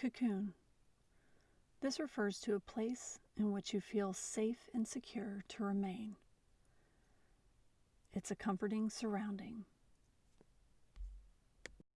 Cocoon. This refers to a place in which you feel safe and secure to remain. It's a comforting surrounding.